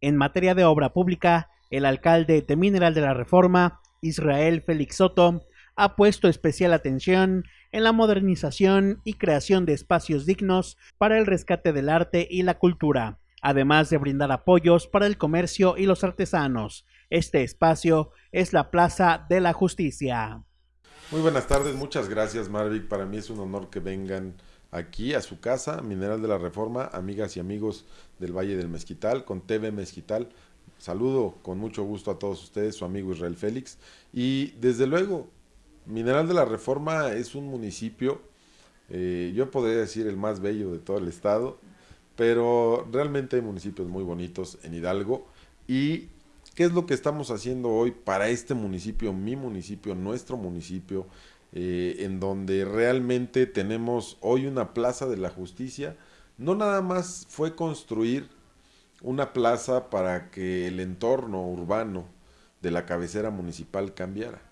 En materia de obra pública, el alcalde de Mineral de la Reforma, Israel Félix Soto, ha puesto especial atención en la modernización y creación de espacios dignos para el rescate del arte y la cultura, además de brindar apoyos para el comercio y los artesanos. Este espacio es la Plaza de la Justicia. Muy buenas tardes, muchas gracias Marvic. Para mí es un honor que vengan aquí a su casa, Mineral de la Reforma, amigas y amigos del Valle del Mezquital, con TV Mezquital. Saludo con mucho gusto a todos ustedes, su amigo Israel Félix. Y desde luego, Mineral de la Reforma es un municipio, eh, yo podría decir el más bello de todo el estado, pero realmente hay municipios muy bonitos en Hidalgo. ¿Y qué es lo que estamos haciendo hoy para este municipio, mi municipio, nuestro municipio? Eh, en donde realmente tenemos hoy una plaza de la justicia. No nada más fue construir una plaza para que el entorno urbano de la cabecera municipal cambiara.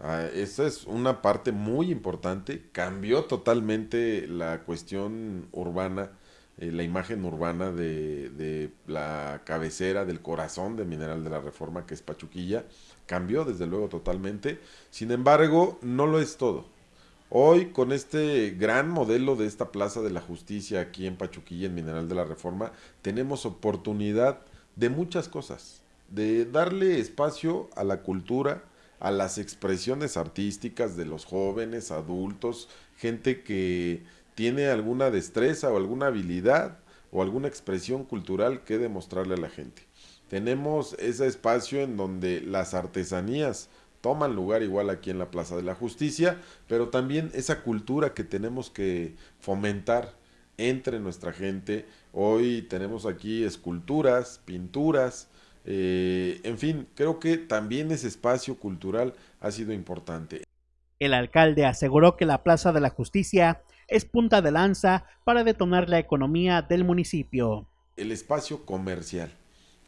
Ah, esa es una parte muy importante. Cambió totalmente la cuestión urbana, eh, la imagen urbana de, de, la cabecera, del corazón de Mineral de la Reforma, que es Pachuquilla cambió desde luego totalmente, sin embargo no lo es todo. Hoy con este gran modelo de esta Plaza de la Justicia aquí en Pachuquilla, en Mineral de la Reforma, tenemos oportunidad de muchas cosas, de darle espacio a la cultura, a las expresiones artísticas de los jóvenes, adultos, gente que tiene alguna destreza o alguna habilidad o alguna expresión cultural que demostrarle a la gente tenemos ese espacio en donde las artesanías toman lugar igual aquí en la Plaza de la Justicia, pero también esa cultura que tenemos que fomentar entre nuestra gente. Hoy tenemos aquí esculturas, pinturas, eh, en fin, creo que también ese espacio cultural ha sido importante. El alcalde aseguró que la Plaza de la Justicia es punta de lanza para detonar la economía del municipio. El espacio comercial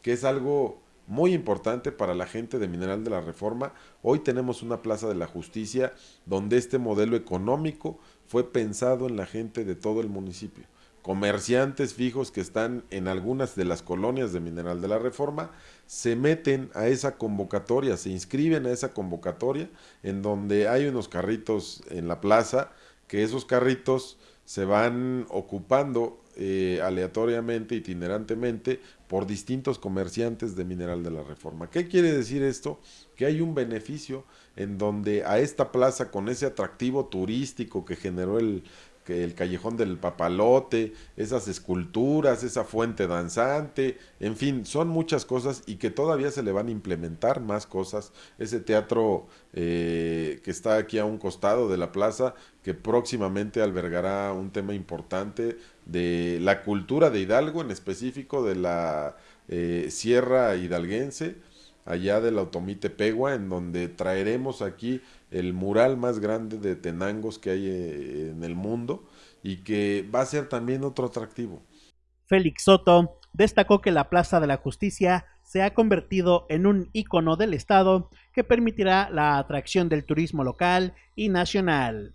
que es algo muy importante para la gente de Mineral de la Reforma. Hoy tenemos una Plaza de la Justicia donde este modelo económico fue pensado en la gente de todo el municipio. Comerciantes fijos que están en algunas de las colonias de Mineral de la Reforma se meten a esa convocatoria, se inscriben a esa convocatoria en donde hay unos carritos en la plaza, que esos carritos se van ocupando eh, aleatoriamente, itinerantemente, por distintos comerciantes de Mineral de la Reforma. ¿Qué quiere decir esto? Que hay un beneficio en donde a esta plaza, con ese atractivo turístico que generó el, que el callejón del papalote, esas esculturas, esa fuente danzante, en fin, son muchas cosas y que todavía se le van a implementar más cosas. Ese teatro eh, que está aquí a un costado de la plaza, que próximamente albergará un tema importante de la cultura de Hidalgo, en específico de la eh, Sierra Hidalguense, allá del Automite Pegua, en donde traeremos aquí el mural más grande de tenangos que hay eh, en el mundo y que va a ser también otro atractivo. Félix Soto destacó que la Plaza de la Justicia se ha convertido en un icono del Estado que permitirá la atracción del turismo local y nacional.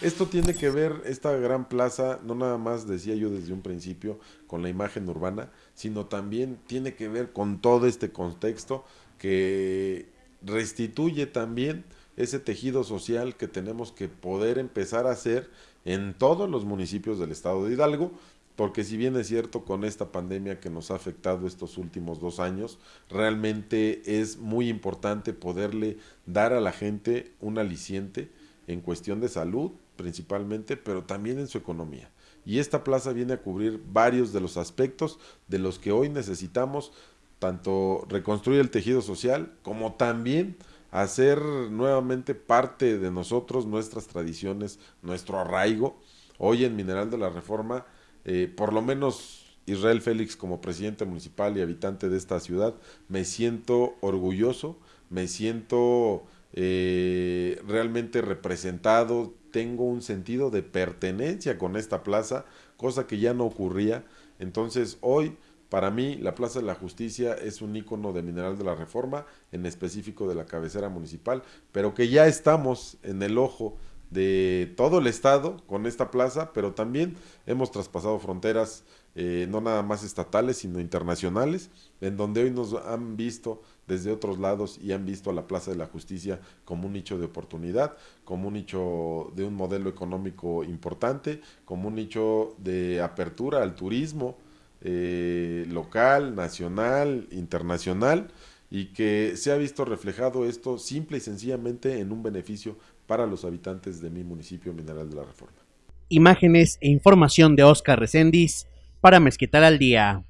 Esto tiene que ver, esta gran plaza, no nada más decía yo desde un principio, con la imagen urbana, sino también tiene que ver con todo este contexto que restituye también ese tejido social que tenemos que poder empezar a hacer en todos los municipios del estado de Hidalgo, porque si bien es cierto con esta pandemia que nos ha afectado estos últimos dos años, realmente es muy importante poderle dar a la gente un aliciente en cuestión de salud, principalmente, pero también en su economía. Y esta plaza viene a cubrir varios de los aspectos de los que hoy necesitamos, tanto reconstruir el tejido social como también hacer nuevamente parte de nosotros, nuestras tradiciones, nuestro arraigo. Hoy en Mineral de la Reforma, eh, por lo menos Israel Félix como presidente municipal y habitante de esta ciudad, me siento orgulloso, me siento eh, realmente representado, tengo un sentido de pertenencia con esta plaza, cosa que ya no ocurría. Entonces hoy, para mí, la Plaza de la Justicia es un icono de Mineral de la Reforma, en específico de la cabecera municipal, pero que ya estamos en el ojo de todo el estado con esta plaza, pero también hemos traspasado fronteras eh, no nada más estatales, sino internacionales, en donde hoy nos han visto desde otros lados y han visto a la Plaza de la Justicia como un nicho de oportunidad, como un nicho de un modelo económico importante, como un nicho de apertura al turismo eh, local, nacional, internacional, y que se ha visto reflejado esto simple y sencillamente en un beneficio para los habitantes de mi municipio Mineral de la Reforma. Imágenes e información de Oscar Recendis para Mezquital al Día.